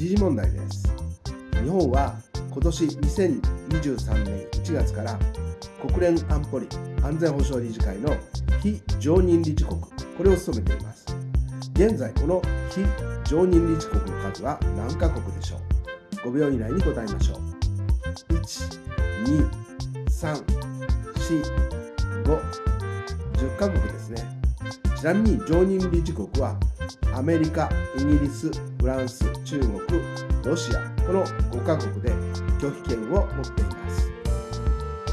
時事問題です日本は今年2023年1月から国連安保理安全保障理事会の非常任理事国これを務めています。現在この非常任理事国の数は何カ国でしょう？5秒以内に答えましょう1234510カ国ですね。ちなみに常任理事国はアメリカ、イギリス、フランス、中国、ロシアこの5カ国で拒否権を持っています。